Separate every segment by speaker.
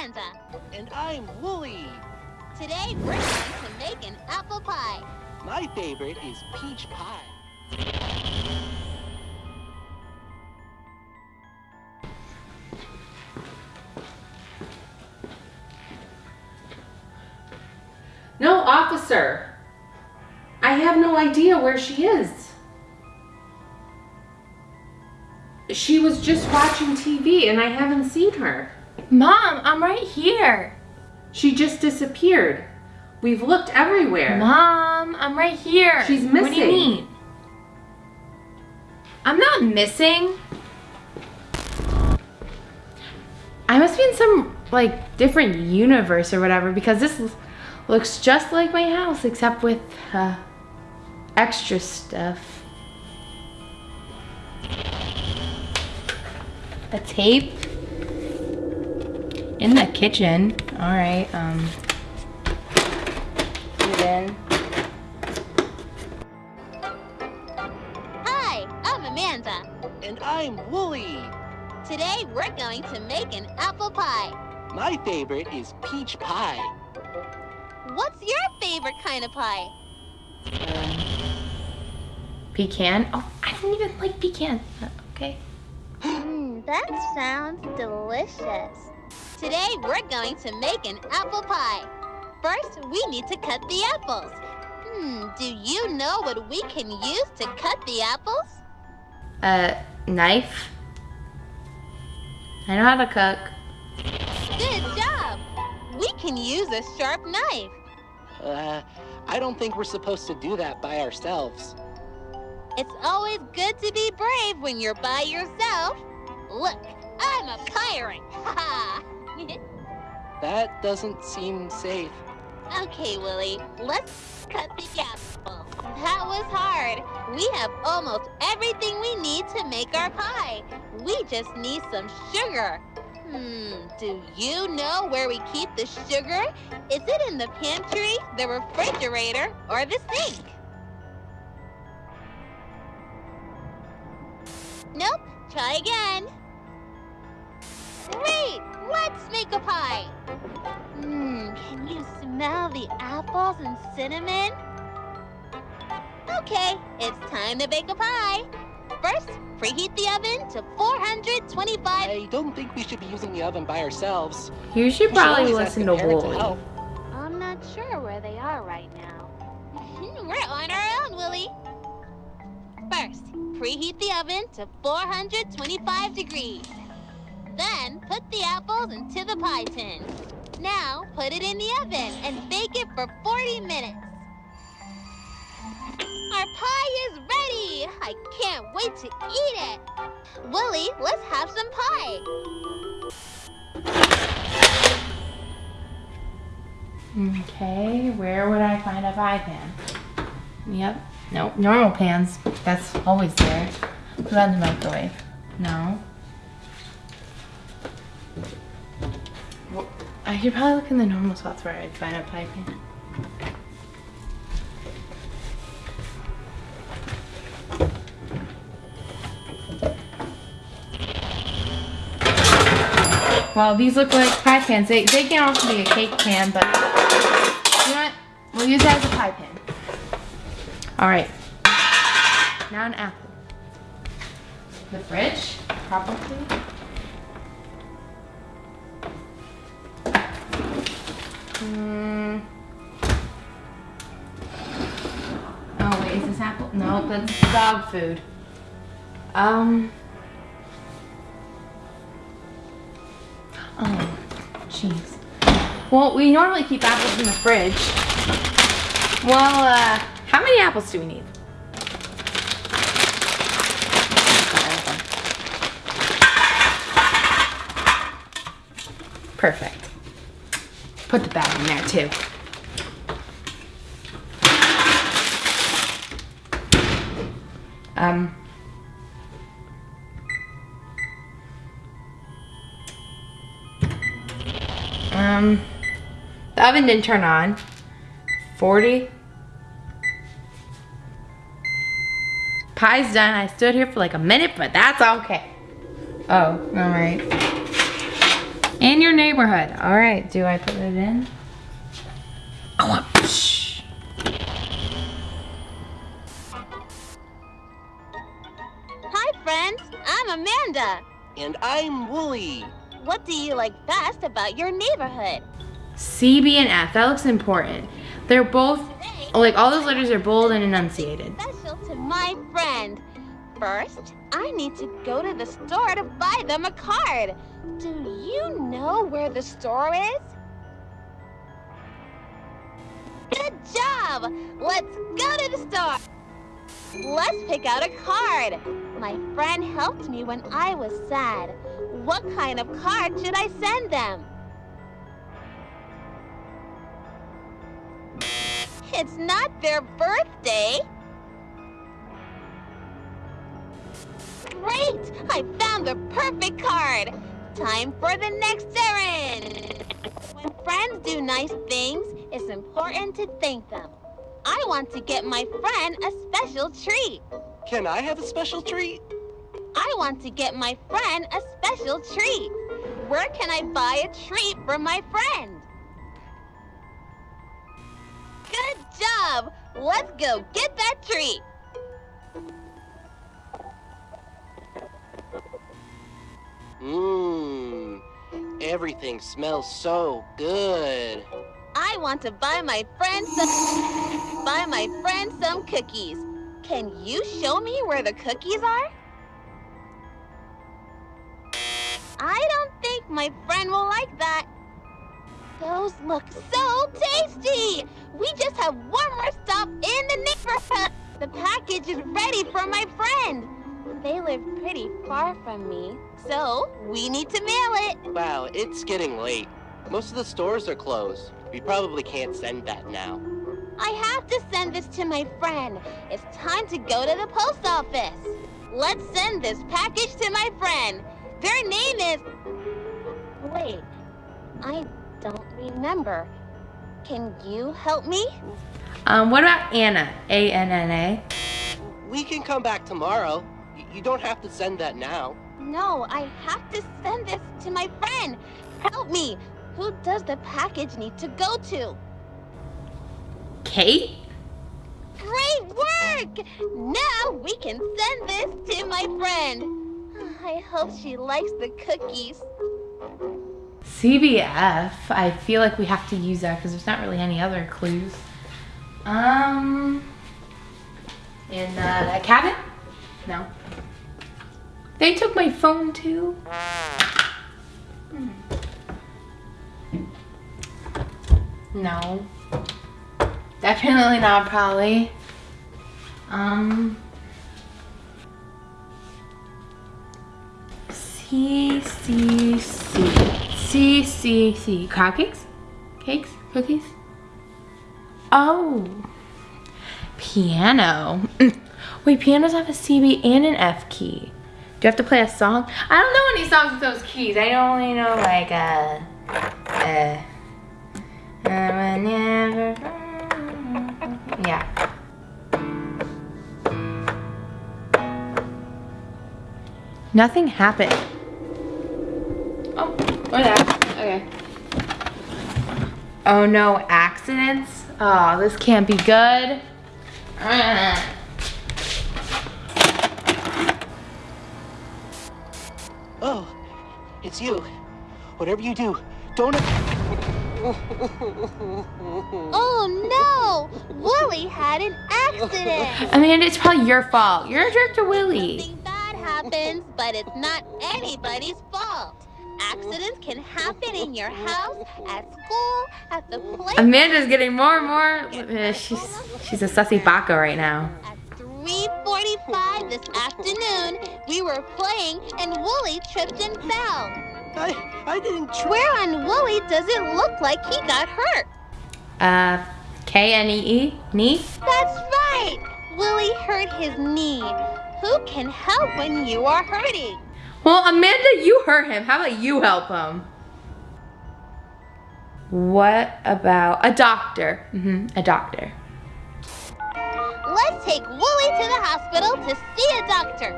Speaker 1: Amanda.
Speaker 2: And I'm Wooly.
Speaker 1: Today we're going to make an apple pie.
Speaker 2: My favorite is peach pie.
Speaker 3: No, officer. I have no idea where she is. She was just watching TV and I haven't seen her.
Speaker 4: Mom, I'm right here.
Speaker 3: She just disappeared. We've looked everywhere.
Speaker 4: Mom, I'm right here.
Speaker 3: She's missing.
Speaker 4: What do you mean? I'm not missing. I must be in some like different universe or whatever because this looks just like my house except with uh, extra stuff. A tape in the kitchen. All right. Um. Put in.
Speaker 1: Hi, I'm Amanda.
Speaker 2: And I'm Wooly.
Speaker 1: Today we're going to make an apple pie.
Speaker 2: My favorite is peach pie.
Speaker 1: What's your favorite kind of pie?
Speaker 4: Pecan? Oh, I don't even like pecan. Uh, Okay.
Speaker 1: Mmm, that sounds delicious. Today we're going to make an apple pie. First, we need to cut the apples. Hmm, do you know what we can use to cut the apples?
Speaker 4: Uh, knife. I know how to cook.
Speaker 1: Good job! We can use a sharp knife.
Speaker 2: Uh, I don't think we're supposed to do that by ourselves.
Speaker 1: It's always good to be brave when you're by yourself. Look, I'm a pirate. Ha Ha
Speaker 2: That doesn't seem safe.
Speaker 1: Okay, Wooly, let's cut the apple. That was hard. We have almost everything we need to make our pie. We just need some sugar. Hmm, do you know where we keep the sugar? Is it in the pantry, the refrigerator, or the sink? Nope, try again. Great, let's make a pie. Mmm, can you smell the apples and cinnamon? Okay, it's time to bake a pie. First, preheat the oven to 425.
Speaker 2: I don't think we should be using the oven by ourselves.
Speaker 4: You should
Speaker 2: We should
Speaker 4: probably listen to
Speaker 2: parent
Speaker 4: Wooly.
Speaker 2: help.
Speaker 1: I'm not sure where they are right now. We're on our own, Wooly. First, preheat the oven to 425 degrees. Then, put the apples into the pie tin. Now, put it in the oven and bake it for 40 minutes. Our pie is ready! I can't wait to eat it! Wooly, let's have some pie.
Speaker 4: Okay, where would I find a pie pan? Yep. Nope. Normal pans. That's always there. Put on the microwave. No. Uh, I could probably look in the normal spots where I'd find a pie pan. Well, these look like pie pans. They, they can also be a cake pan, but you know what? We'll use that as a pie pan. All right. Now an apple. The fridge, probably. Hmm. Oh wait, is this apple? No, that's dog food. Um. Oh, jeez. Well, we normally keep apples in the fridge. Well, uh, how many apples do we need? Perfect. Put the bag in there too. Um. Um, the oven didn't turn on. 40. Pie's done. I stood here for like a minute, but that's okay. Oh, all right. In your neighborhood. All right, do I put it in? I want, shh.
Speaker 1: Hi, friends. I'm Amanda.
Speaker 2: And I'm Wooly.
Speaker 1: What do you like best about your neighborhood?
Speaker 4: C, B, and F. That looks important. They're both, like all those letters are bold and enunciated.
Speaker 1: Special to my friend. First, I need to go to the store to buy them a card. Do you know where the store is? Good job! Let's go to the store! Let's pick out a card. My friend helped me when I was sad. What kind of card should I send them? It's not their birthday. Great! I found the perfect card. Time for the next errand. When friends do nice things, it's important to thank them. I want to get my friend a special treat.
Speaker 2: Can I have a special treat?
Speaker 1: I want to get my friend a special treat. Where can I buy a treat for my friend? Good job! Let's go get that treat.
Speaker 2: Mmm. Everything smells so good.
Speaker 1: I want to buy my friend some buy my friend some cookies. Can you show me where the cookies are? I don't think my friend will like that. Those look so tasty! We just have one more stop in the neighborhood. The package is ready for my friend. They live pretty far from me, so we need to mail it.
Speaker 2: Wow, it's getting late. Most of the stores are closed. We probably can't send that now.
Speaker 1: I have to send this to my friend. It's time to go to the post office. Let's send this package to my friend. Their name is... Wait, I don't remember. Can you help me?
Speaker 4: Um, what about Anna? A-N-N-A.
Speaker 2: We can come back tomorrow. Y- You don't have to send that now.
Speaker 1: No, I have to send this to my friend. Help me. Who does the package need to go to?
Speaker 4: Kate?
Speaker 1: Great work! Now we can send this to my friend. I hope she likes the cookies.
Speaker 4: CBF. I feel like we have to use that because there's not really any other clues. Um, in uh, a cabin? No. They took my phone too. Hmm. No. Definitely not probably. Um. C C C C C C crab cakes, cakes, cookies. Oh, piano. Wait, pianos have a CB and an F key. Do you have to play a song? I don't know any songs with those keys. I only know like uh, uh, uh never. Yeah. Nothing happened. Oh, or that. Okay. Oh no, accidents? Oh, this can't be good.
Speaker 2: it's you. Whatever you do, don't.
Speaker 1: Oh no! Wooly had an accident!
Speaker 4: Amanda, it's probably your fault. You're a jerk to Wooly.
Speaker 1: Something bad happens, but it's not anybody's fault. Accidents can happen in your house, at school, at the play.
Speaker 4: Amanda's getting more and more. uh, she's she's a sussy baka right now.
Speaker 1: At 3.45 this afternoon, we were playing and Wooly tripped and fell.
Speaker 2: I, I didn't try.
Speaker 1: Where on Wooly does it look like he got hurt?
Speaker 4: Uh, K N E E knee.
Speaker 1: That's right! Wooly hurt his knee. Who can help when you are hurting?
Speaker 4: Well, Amanda, you hurt him. How about you help him? What about a doctor? hmm a doctor.
Speaker 1: Take Wooly to the hospital to see a doctor.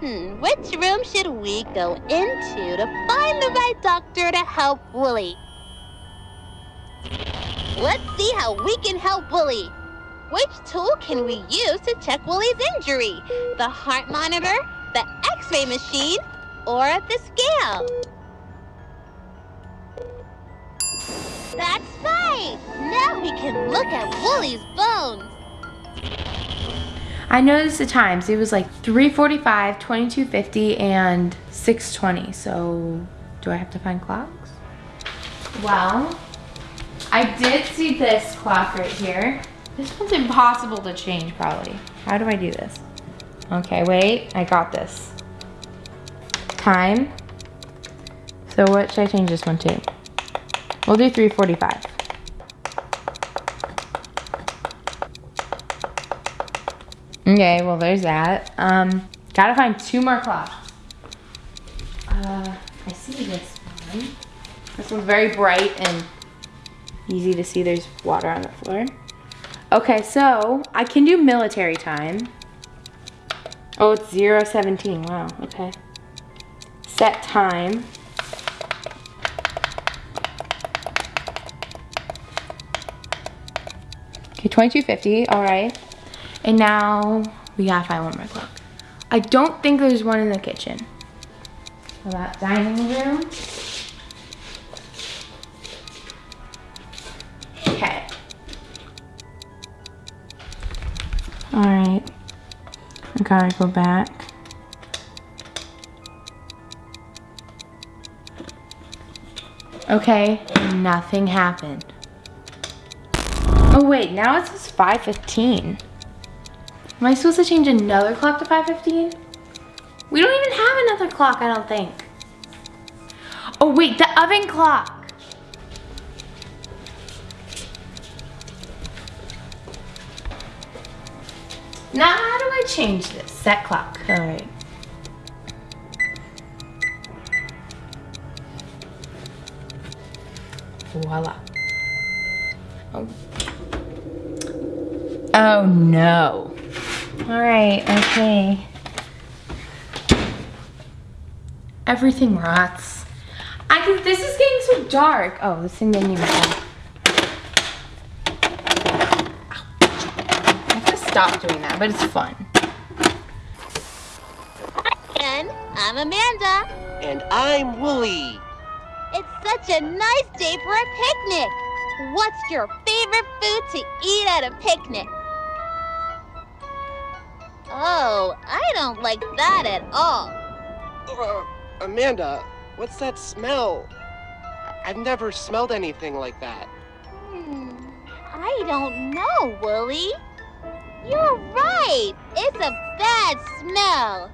Speaker 1: Hmm, which room should we go into to find the right doctor to help Wooly? Let's see how we can help Wooly. Which tool can we use to check Wooly's injury? The heart monitor, the x-ray machine, or the scale? That's right! Now we can look at Wooly's bones.
Speaker 4: I noticed the times. It was like 345, 2250, and 620. So do I have to find clocks? Well, I did see this clock right here. This one's impossible to change probably. How do I do this? Okay, wait, I got this. Time. So what should I change this one to? We'll do 345. Okay, well there's that. Um, gotta find two more clocks. Uh, I see this one. This one's very bright and easy to see there's water on the floor. Okay, so I can do military time. Oh, it's 017, wow, okay. Set time. Okay, 2250, all right. And now we gotta find one more clock. I don't think there's one in the kitchen. So that dining room. Okay. All right. I gotta go back. Okay, nothing happened. Oh wait, now it says 515. Am I supposed to change another clock to 515? We don't even have another clock, I don't think. Oh wait, the oven clock. Now how do I change this? Set clock, all right. Voila. Oh. Oh no. All right, okay. Everything rots. I can, this is getting so dark. Oh, this thing didn't even have. I have to stop doing that, but it's fun.
Speaker 1: And I'm Amanda.
Speaker 2: And I'm Wooly.
Speaker 1: It's such a nice day for a picnic. What's your favorite food to eat at a picnic? Oh, I don't like that at all.
Speaker 2: Uh, Amanda, what's that smell? I've never smelled anything like that.
Speaker 1: Hmm, I don't know, Wooly. You're right. It's a bad smell.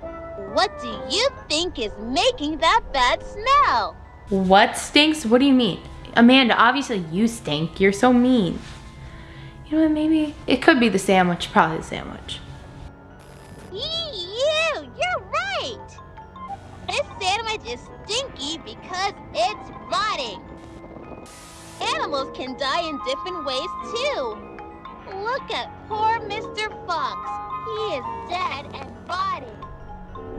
Speaker 1: What do you think is making that bad smell?
Speaker 4: What stinks? What do you mean? Amanda, obviously you stink. You're so mean. You know what, maybe it could be the sandwich, probably the sandwich.
Speaker 1: Can die in different ways too. Look at poor Mr. Fox. He is dead and rotting.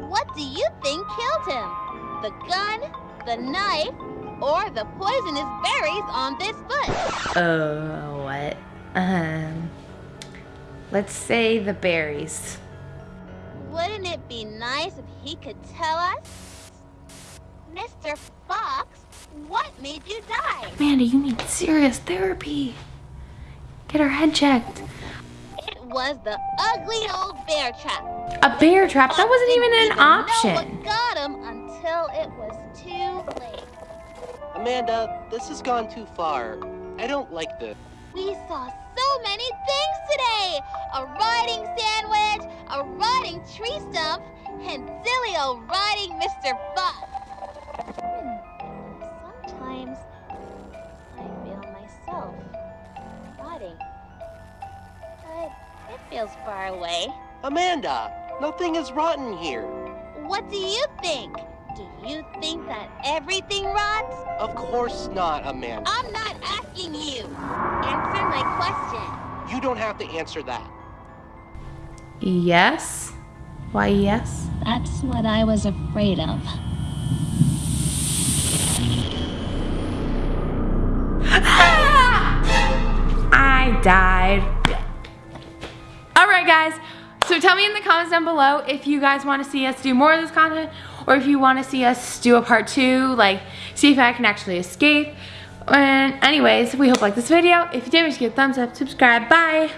Speaker 1: What do you think killed him? The gun, the knife, or the poisonous berries on this foot?
Speaker 4: Uh, what? Um, let's say the berries.
Speaker 1: Wouldn't it be nice if he could tell us? Mr. Fox, what made you die?
Speaker 4: Amanda, you need serious therapy. Get her head checked.
Speaker 1: It was the ugly old bear trap.
Speaker 4: A bear trap? That wasn't even
Speaker 1: Didn't
Speaker 4: an
Speaker 1: know
Speaker 4: option.
Speaker 1: what got him until it was too late.
Speaker 2: Amanda, this has gone too far. I don't like this.
Speaker 1: We saw so many things today. A rotting sandwich, a rotting tree stump, and silly old rotting Mr. Fox. Rotting. But it feels far away.
Speaker 2: Amanda, nothing is rotten here.
Speaker 1: What do you think? Do you think that everything rots?
Speaker 2: Of course not, Amanda.
Speaker 1: I'm not asking you. Answer my question.
Speaker 2: You don't have to answer that.
Speaker 4: Yes. Why Y-E-S.
Speaker 5: That's what I was afraid of.
Speaker 4: Died. Alright guys, so tell me in the comments down below if you guys want to see us do more of this content or if you want to see us do a part two, like see if I can actually escape. And anyways, we hope you like this video. If you did, make sure to give a thumbs up, subscribe, bye.